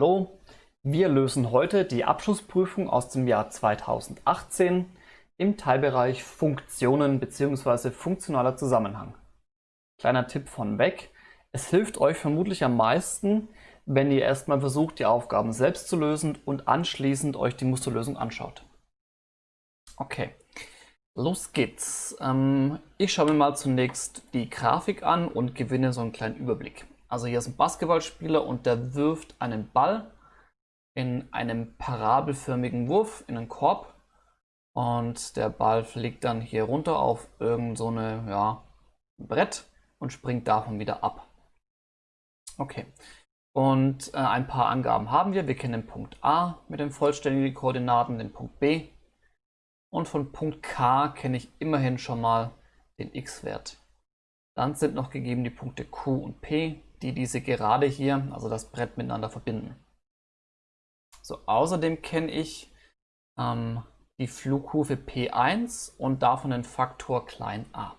Hallo, wir lösen heute die Abschlussprüfung aus dem Jahr 2018 im Teilbereich Funktionen bzw. funktionaler Zusammenhang. Kleiner Tipp von weg, es hilft euch vermutlich am meisten, wenn ihr erstmal versucht, die Aufgaben selbst zu lösen und anschließend euch die Musterlösung anschaut. Okay, los geht's. Ähm, ich schaue mir mal zunächst die Grafik an und gewinne so einen kleinen Überblick. Also hier ist ein Basketballspieler und der wirft einen Ball in einem parabelförmigen Wurf in einen Korb und der Ball fliegt dann hier runter auf irgend so ja, Brett und springt davon wieder ab. Okay, und äh, ein paar Angaben haben wir. Wir kennen den Punkt A mit den vollständigen Koordinaten, den Punkt B und von Punkt K kenne ich immerhin schon mal den x-Wert. Dann sind noch gegeben die Punkte Q und P, die diese Gerade hier, also das Brett miteinander verbinden. So, außerdem kenne ich ähm, die Flugkurve P1 und davon den Faktor klein a.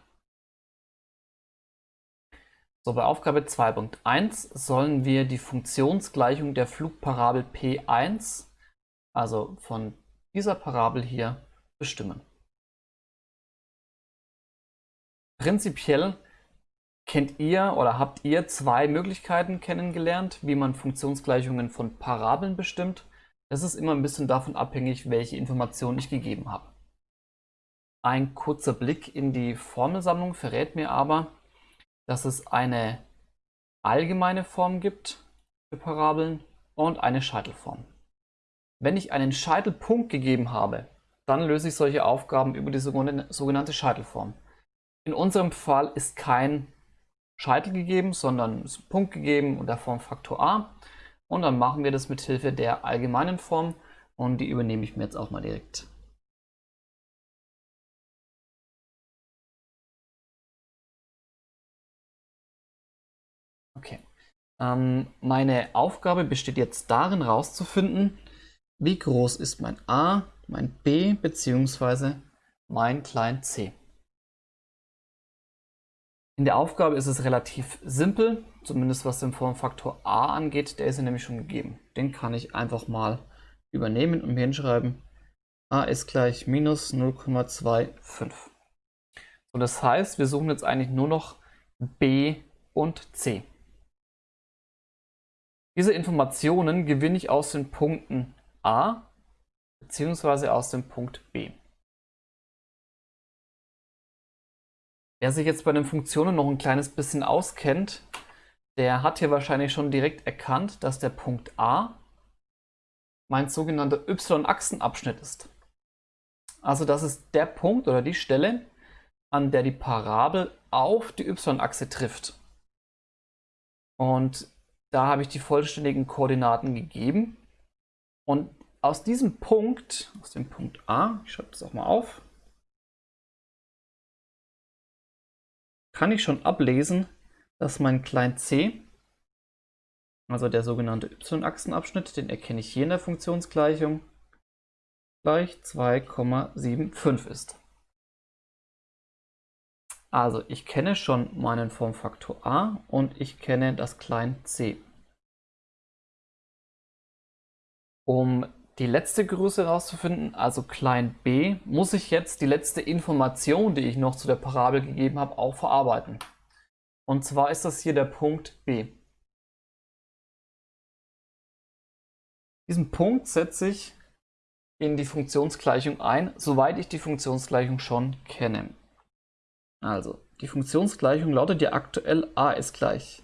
So, bei Aufgabe 2.1 sollen wir die Funktionsgleichung der Flugparabel P1, also von dieser Parabel hier, bestimmen. Prinzipiell Kennt ihr oder habt ihr zwei Möglichkeiten kennengelernt, wie man Funktionsgleichungen von Parabeln bestimmt? Es ist immer ein bisschen davon abhängig, welche Informationen ich gegeben habe. Ein kurzer Blick in die Formelsammlung verrät mir aber, dass es eine allgemeine Form gibt für Parabeln und eine Scheitelform. Wenn ich einen Scheitelpunkt gegeben habe, dann löse ich solche Aufgaben über die sogenannte Scheitelform. In unserem Fall ist kein Scheitel gegeben, sondern ist ein Punkt gegeben und der Formfaktor a. Und dann machen wir das mit Hilfe der allgemeinen Form und die übernehme ich mir jetzt auch mal direkt. Okay. Ähm, meine Aufgabe besteht jetzt darin, herauszufinden, wie groß ist mein a, mein b bzw. mein klein c. In der Aufgabe ist es relativ simpel, zumindest was den Formfaktor a angeht, der ist ja nämlich schon gegeben. Den kann ich einfach mal übernehmen und mir hinschreiben, a ist gleich minus 0,25. So, das heißt, wir suchen jetzt eigentlich nur noch b und c. Diese Informationen gewinne ich aus den Punkten a bzw. aus dem Punkt b. Wer sich jetzt bei den Funktionen noch ein kleines bisschen auskennt, der hat hier wahrscheinlich schon direkt erkannt, dass der Punkt A mein sogenannter y-Achsenabschnitt ist. Also das ist der Punkt oder die Stelle, an der die Parabel auf die y-Achse trifft. Und da habe ich die vollständigen Koordinaten gegeben. Und aus diesem Punkt, aus dem Punkt A, ich schreibe das auch mal auf, kann ich schon ablesen, dass mein klein c, also der sogenannte y-Achsenabschnitt, den erkenne ich hier in der Funktionsgleichung, gleich 2,75 ist. Also ich kenne schon meinen Formfaktor a und ich kenne das klein c. Um die letzte Größe herauszufinden, also klein b, muss ich jetzt die letzte Information, die ich noch zu der Parabel gegeben habe, auch verarbeiten. Und zwar ist das hier der Punkt b. Diesen Punkt setze ich in die Funktionsgleichung ein, soweit ich die Funktionsgleichung schon kenne. Also, die Funktionsgleichung lautet ja aktuell a ist gleich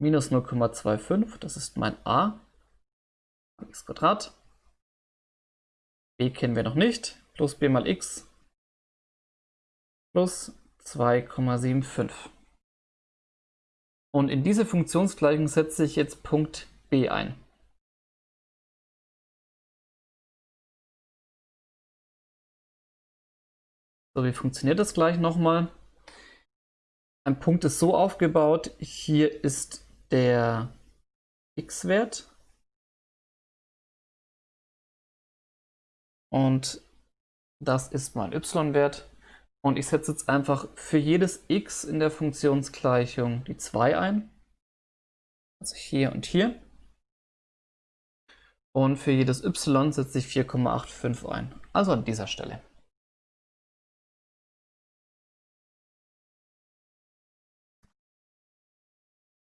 minus 0,25, das ist mein a, x Quadrat, b kennen wir noch nicht, plus b mal x plus 2,75. Und in diese Funktionsgleichung setze ich jetzt Punkt b ein. So, wie funktioniert das gleich nochmal? Ein Punkt ist so aufgebaut, hier ist der x-Wert und das ist mein y-Wert. Und ich setze jetzt einfach für jedes x in der Funktionsgleichung die 2 ein. Also hier und hier. Und für jedes y setze ich 4,85 ein, also an dieser Stelle.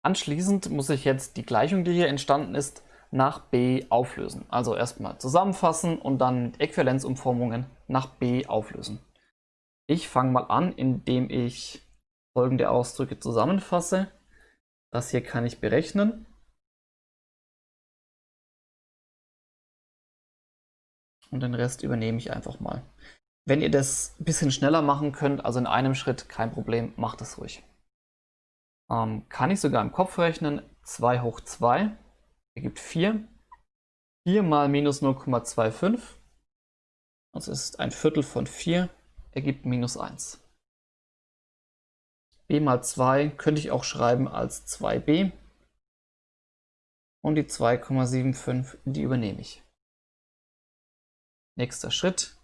Anschließend muss ich jetzt die Gleichung, die hier entstanden ist, nach b auflösen. Also erstmal zusammenfassen und dann mit Äquivalenzumformungen nach b auflösen. Ich fange mal an, indem ich folgende Ausdrücke zusammenfasse. Das hier kann ich berechnen. Und den Rest übernehme ich einfach mal. Wenn ihr das ein bisschen schneller machen könnt, also in einem Schritt, kein Problem, macht es ruhig. Ähm, kann ich sogar im Kopf rechnen. 2 hoch 2 ergibt 4. 4 mal minus 0,25, also ist ein Viertel von 4, ergibt minus 1. b mal 2 könnte ich auch schreiben als 2b. Und die 2,75, die übernehme ich. Nächster Schritt.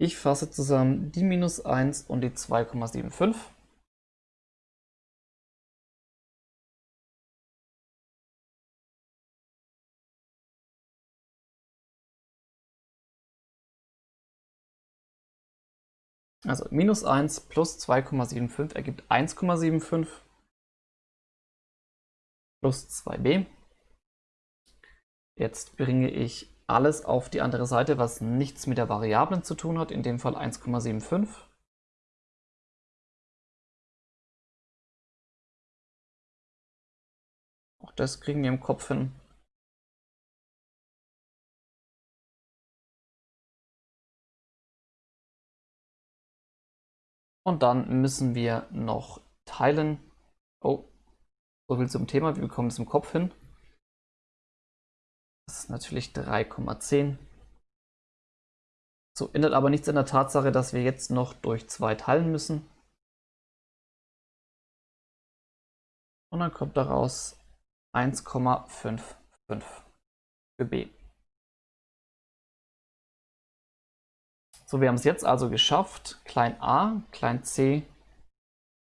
Ich fasse zusammen die minus 1 und die 2,75. Also minus 1 plus 2,75 ergibt 1,75 plus 2b. Jetzt bringe ich alles auf die andere Seite, was nichts mit der Variablen zu tun hat, in dem Fall 1,75. Auch das kriegen wir im Kopf hin. Und dann müssen wir noch teilen. Oh, so viel zum Thema. Wir bekommen es im Kopf hin. Das ist natürlich 3,10. So, ändert aber nichts an der Tatsache, dass wir jetzt noch durch 2 teilen müssen. Und dann kommt daraus 1,55 für b. So, wir haben es jetzt also geschafft, klein a, klein c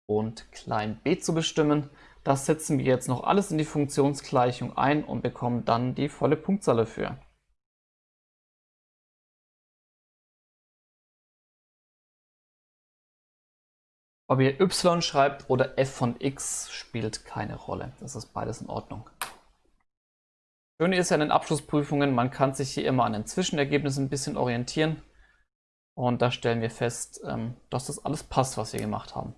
und klein b zu bestimmen. Das setzen wir jetzt noch alles in die Funktionsgleichung ein und bekommen dann die volle Punktzahl dafür. Ob ihr y schreibt oder f von x spielt keine Rolle. Das ist beides in Ordnung. Schöne ist ja in den Abschlussprüfungen, man kann sich hier immer an den Zwischenergebnissen ein bisschen orientieren. Und da stellen wir fest, ähm, dass das alles passt, was wir gemacht haben.